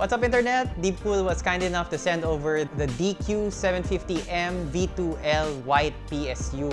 What's up internet? Deepcool was kind enough to send over the DQ750M V2L white PSU.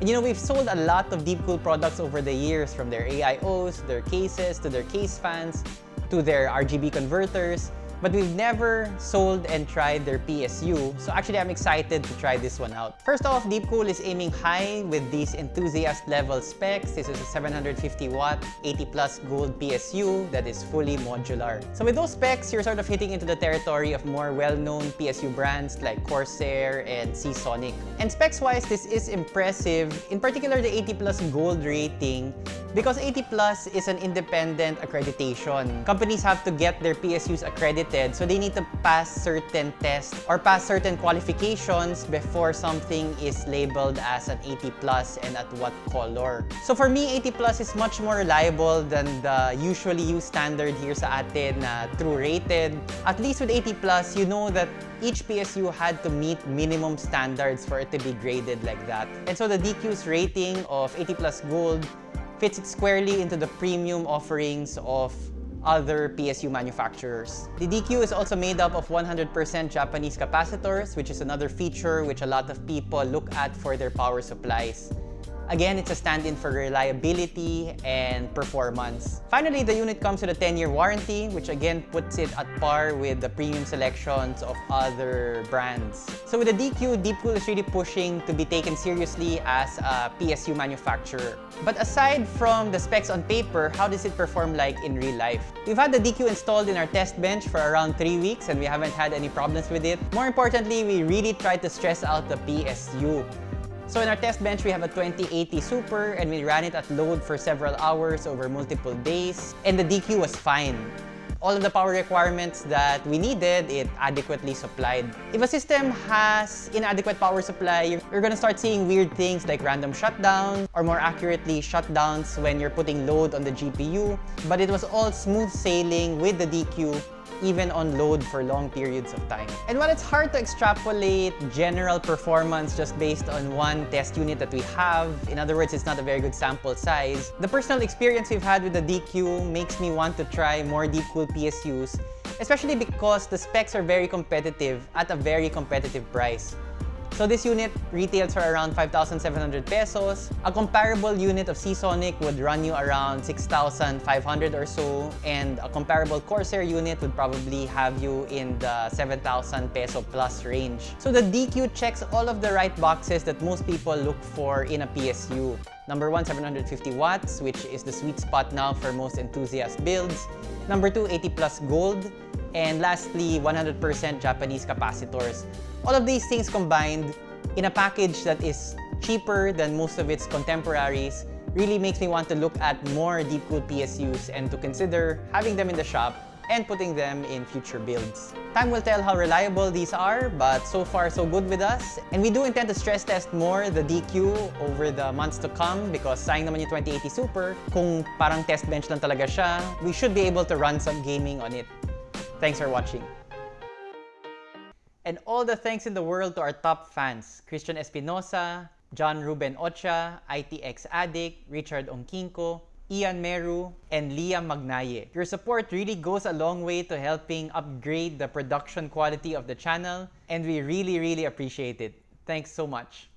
And you know, we've sold a lot of Deepcool products over the years from their AIOs, their cases, to their case fans, to their RGB converters but we've never sold and tried their PSU, so actually I'm excited to try this one out. First off, Deepcool is aiming high with these enthusiast level specs. This is a 750 watt, 80 plus gold PSU that is fully modular. So with those specs, you're sort of hitting into the territory of more well-known PSU brands like Corsair and Seasonic. And specs-wise, this is impressive, in particular the 80 plus gold rating, because 80 plus is an independent accreditation. Companies have to get their PSUs accredited so they need to pass certain tests or pass certain qualifications before something is labeled as an 80 plus and at what color. So for me, 80 plus is much more reliable than the usually used standard here sa atin na true rated. At least with 80 plus, you know that each PSU had to meet minimum standards for it to be graded like that. And so the DQ's rating of 80 plus gold fits it squarely into the premium offerings of other PSU manufacturers. The DQ is also made up of 100% Japanese capacitors, which is another feature which a lot of people look at for their power supplies. Again, it's a stand-in for reliability and performance. Finally, the unit comes with a 10-year warranty, which again puts it at par with the premium selections of other brands. So with the DQ, Deepcool is really pushing to be taken seriously as a PSU manufacturer. But aside from the specs on paper, how does it perform like in real life? We've had the DQ installed in our test bench for around 3 weeks and we haven't had any problems with it. More importantly, we really tried to stress out the PSU. So in our test bench, we have a 2080 Super and we ran it at load for several hours over multiple days and the DQ was fine. All of the power requirements that we needed, it adequately supplied. If a system has inadequate power supply, you're gonna start seeing weird things like random shutdowns or more accurately shutdowns when you're putting load on the GPU. But it was all smooth sailing with the DQ even on load for long periods of time. And while it's hard to extrapolate general performance just based on one test unit that we have, in other words, it's not a very good sample size, the personal experience we've had with the DQ makes me want to try more Deepcool PSUs, especially because the specs are very competitive at a very competitive price. So this unit retails for around 5,700 pesos. A comparable unit of Seasonic would run you around 6,500 or so. And a comparable Corsair unit would probably have you in the 7,000 peso plus range. So the DQ checks all of the right boxes that most people look for in a PSU. Number one, 750 watts, which is the sweet spot now for most enthusiast builds. Number two, 80 plus gold. And lastly, 100% Japanese capacitors. All of these things combined in a package that is cheaper than most of its contemporaries really makes me want to look at more Deepcool PSUs and to consider having them in the shop and putting them in future builds. Time will tell how reliable these are, but so far so good with us. And we do intend to stress test more the DQ over the months to come because sayang naman yung 2080 Super, kung parang test bench lang talaga siya, we should be able to run some gaming on it. Thanks for watching. And all the thanks in the world to our top fans, Christian Espinosa, John Ruben Ocha, ITX Addict, Richard Onkinko, Ian Meru, and Liam Magnaye. Your support really goes a long way to helping upgrade the production quality of the channel, and we really, really appreciate it. Thanks so much.